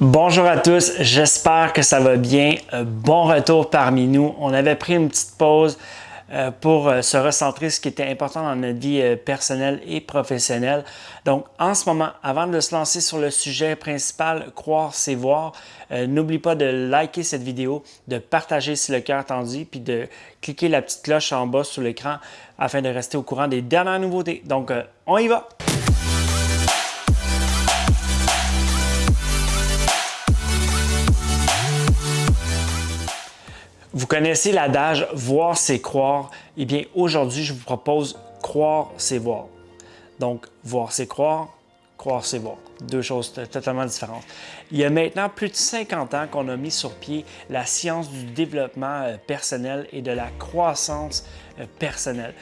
Bonjour à tous, j'espère que ça va bien. Euh, bon retour parmi nous. On avait pris une petite pause euh, pour euh, se recentrer ce qui était important dans notre vie personnelle et professionnelle. Donc, en ce moment, avant de se lancer sur le sujet principal, croire, c'est voir, n'oublie pas de liker cette vidéo, de partager si le cœur tendu, puis de cliquer la petite cloche en bas sur l'écran afin de rester au courant des dernières nouveautés. Donc, on y va! Connaissez l'adage « voir, c'est croire ». Eh bien, aujourd'hui, je vous propose « croire, c'est voir ». Donc, voir, c'est croire, croire, c'est voir. Deux choses totalement différentes. Il y a maintenant plus de 50 ans qu'on a mis sur pied la science du développement euh, personnel et de la croissance euh, personnelle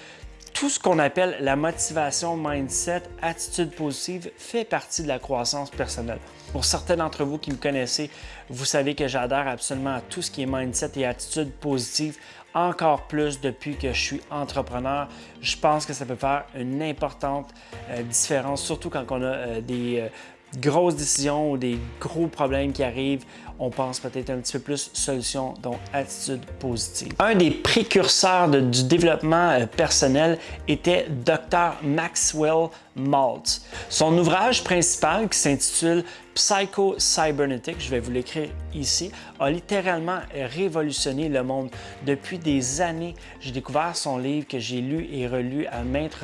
tout ce qu'on appelle la motivation, mindset, attitude positive fait partie de la croissance personnelle. Pour certains d'entre vous qui me connaissez, vous savez que j'adhère absolument à tout ce qui est mindset et attitude positive, encore plus depuis que je suis entrepreneur. Je pense que ça peut faire une importante euh, différence, surtout quand on a euh, des euh, grosses décisions ou des gros problèmes qui arrivent, on pense peut-être un petit peu plus solution, donc attitude positive. Un des précurseurs du développement euh, personnel était Dr. Maxwell Maltz. Son ouvrage principal qui s'intitule Psycho-Cybernetic, je vais vous l'écrire ici, a littéralement révolutionné le monde. Depuis des années, j'ai découvert son livre que j'ai lu et relu à maintes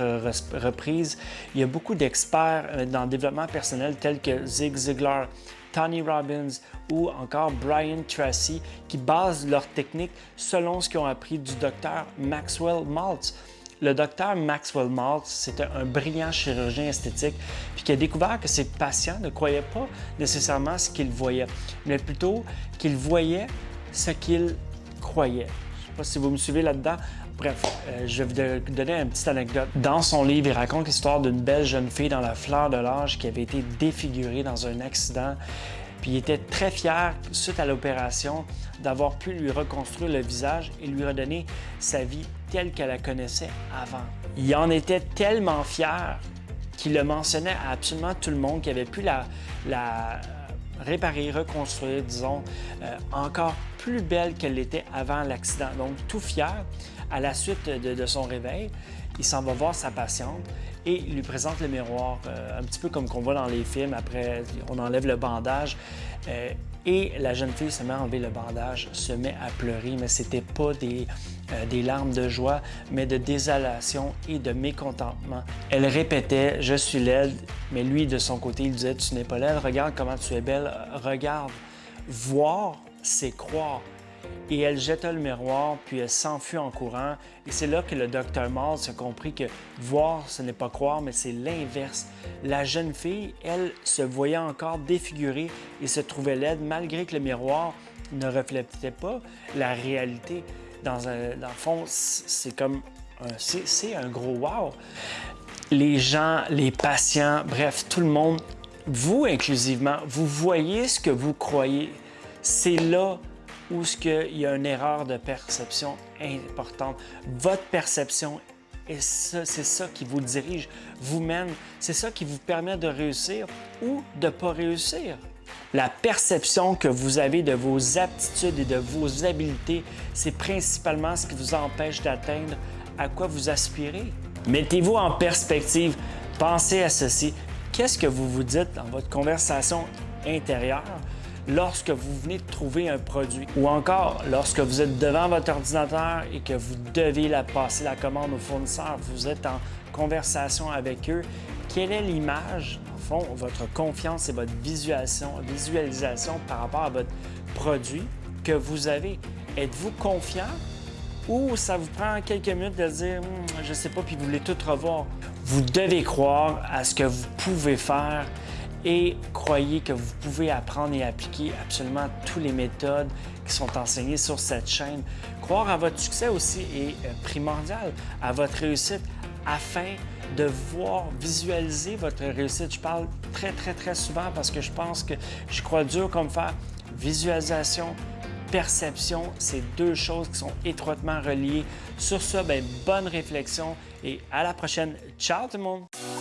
reprises. Il y a beaucoup d'experts euh, dans le développement personnel tels que Zig Ziglar, Tony Robbins ou encore Brian Tracy qui basent leur technique selon ce qu'ils ont appris du docteur Maxwell Maltz. Le docteur Maxwell Maltz, c'était un brillant chirurgien esthétique puis qui a découvert que ses patients ne croyaient pas nécessairement ce qu'ils voyaient, mais plutôt qu'ils voyaient ce qu'ils croyaient. Pas si vous me suivez là-dedans. Bref, euh, je vais vous donner une petite anecdote. Dans son livre, il raconte l'histoire d'une belle jeune fille dans la fleur de l'âge qui avait été défigurée dans un accident. Puis il était très fier, suite à l'opération, d'avoir pu lui reconstruire le visage et lui redonner sa vie telle qu'elle la connaissait avant. Il en était tellement fier qu'il le mentionnait à absolument tout le monde, qui avait pu la réparer, reconstruire, disons, euh, encore plus belle qu'elle l'était avant l'accident. Donc, tout fier, à la suite de, son réveil, il s'en va voir sa patiente et lui présente le miroir, euh, un petit peu comme qu'on voit dans les films. Après, on enlève le bandage euh, et la jeune fille se met à enlever le bandage, se met à pleurer, mais c'était pas des, euh, des larmes de joie, mais de désolation et de mécontentement. Elle répétait « Je suis laide », mais lui, de son côté, il disait « Tu n'es pas laide, regarde comment tu es belle, regarde. » Voir, c'est croire et elle jeta le miroir, puis elle s'enfuit en courant. Et c'est là que le docteur Mars a compris que voir, ce n'est pas croire, mais c'est l'inverse. La jeune fille, elle, se voyait encore défigurée et se trouvait laide, malgré que le miroir ne reflétait pas la réalité. Dans, dans le fond, c'est comme c'est un gros wow. Les gens, les patients, bref, tout le monde, vous inclusivement, vous voyez ce que vous croyez. C'est là où ce qu'il y a une erreur de perception importante. Votre perception, c'est ça qui vous dirige, vous mène, c'est ça qui vous permet de réussir ou de ne pas réussir. La perception que vous avez de vos aptitudes et de vos habiletés, c'est principalement ce qui vous empêche d'atteindre à quoi vous aspirez. Mettez-vous en perspective, pensez à ceci. Qu'est-ce que vous vous dites dans votre conversation intérieure? Lorsque vous venez de trouver un produit ou encore lorsque vous êtes devant votre ordinateur et que vous devez la passer la commande au fournisseur, vous êtes en conversation avec eux, quelle est l'image, en fond, votre confiance et votre visualisation, par rapport à votre produit que vous avez? Êtes-vous confiant? Ou ça vous prend quelques minutes de dire hum, je ne sais pas » puis vous voulez tout revoir? Vous devez croire à ce que vous pouvez faire et croyez que vous pouvez apprendre et appliquer absolument toutes les méthodes qui sont enseignées sur cette chaîne. Croire à votre succès aussi est euh, primordial, à votre réussite, afin de voir, visualiser votre réussite. Je parle très, très, très souvent parce que je pense que je crois dur comme faire visualisation, perception, c'est deux choses qui sont étroitement reliées. Sur ce, ben, bonne réflexion et à la prochaine. Ciao tout le monde!